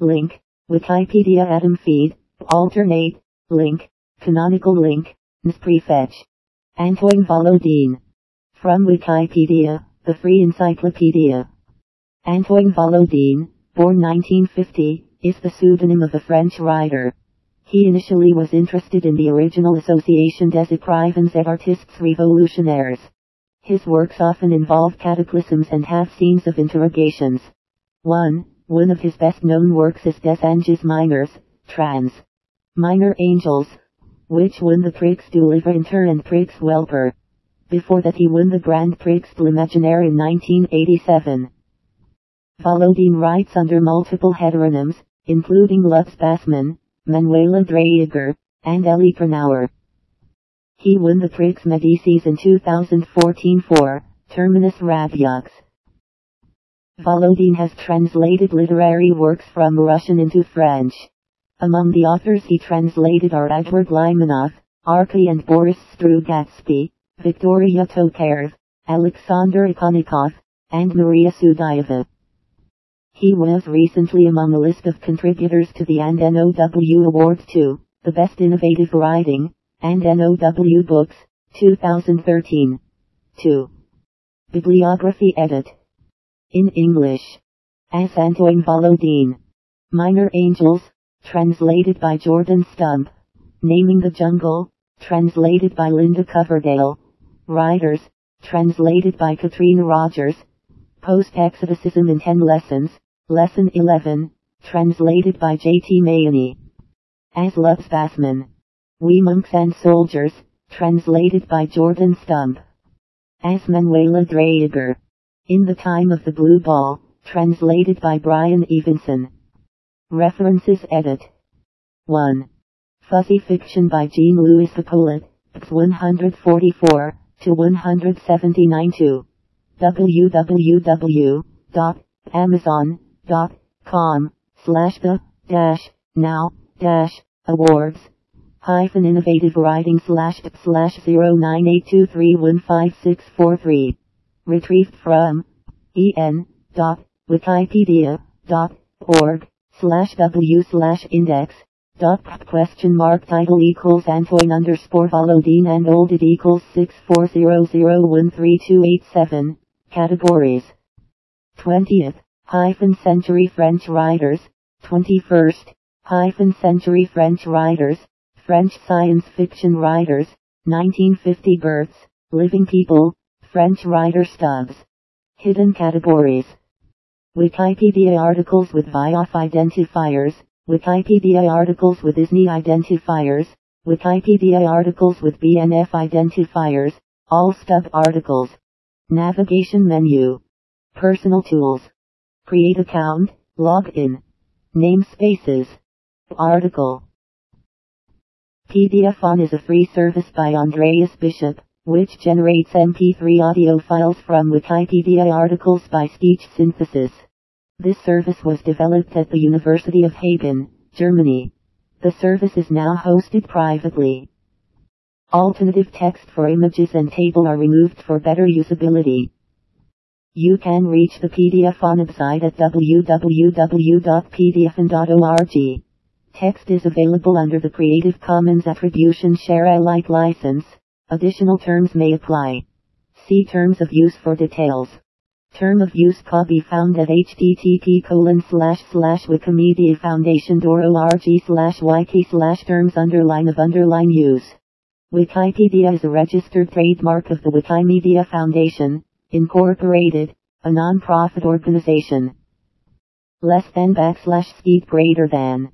link, Wikipedia Atom feed, alternate, link, canonical link, nsprefetch. Antoine Volodine. From Wikipedia, the free encyclopedia. Antoine Volodine, born 1950, is the pseudonym of a French writer. He initially was interested in the original Association des Écrivains et Artistes Révolutionnaires. His works often involve cataclysms and have scenes of interrogations. 1. One of his best known works is Des Anges Mineurs, trans. Minor Angels, which won the Prix du Livre Inter and Prix Wepler. Before that he won the Grand Prix de l'Imaginaire in 1987. Volodine writes under multiple heteronyms, including Lutz Bassmann, Manuela Draeger, and Elli Kronauer. He won the Prix Medicis in 2014 for Terminus Radieux. Volodine has translated literary works from Russian into French. Among the authors he translated are Edward Limonov, Arkady and Boris Strugatsky, Victoria Tokarev, Alexander Ikonnikov, and Maria Sudayeva. He was recently among a list of contributors to the and NOW Awards to the Best Innovative Writing and NOW Books 2013. 2. Bibliography Edit. In English. As Antoine Volodine. Minor Angels, translated by Jordan Stump. Naming the Jungle, translated by Linda Coverdale. Writers, translated by Katina Rogers. Post-Exoticism in 10 Lessons, Lesson 11, translated by J.T. Mahany. As Lutz Bassmann. We Monks and Soldiers, translated by Jordan Stump. As Manuela Draeger. In the Time of the Blue Ball, translated by Brian Evenson. References Edit. 1. Fuzzy Fiction by Jean Louis Hippolyte, 144 to 179 2. www.amazon.com slash the dash now dash awards hyphen innovative writing slash slash 0982315643 retrieved from en dot wikipedia dot org slash w slash index dot question mark title equals Antoine underscore Volodine and oldid equals 6400132887 categories. 20th hyphen century French writers. 21st hyphen century French writers. French science fiction writers. 1950 births. Living people. French writer stubs hidden categories Wikipedia articles with VIAF identifiers, Wikipedia articles with ISNI identifiers, Wikipedia articles with BNF identifiers, all stub articles. Navigation menu. Personal tools. Create account, log in. Namespaces. Article. Pediaphon is a free service by Andreas Bischoff, which generates MP3 audio files from Wikipedia articles by speech synthesis. This service was developed at the University of Hagen, Germany. The service is now hosted privately. Alternative text for images and table are removed for better usability. You can reach the PDF Pediaphon website at www.pediaphon.org. Text is available under the Creative Commons Attribution Share Alike license. Additional terms may apply. See terms of use for details. Term of use copy found at http colon slash slash wikimediafoundation.org slash wiki slash terms underline of underline use. Wikipedia is a registered trademark of the Wikimedia Foundation, Incorporated, a non-profit organization. Less than backslash speed greater than.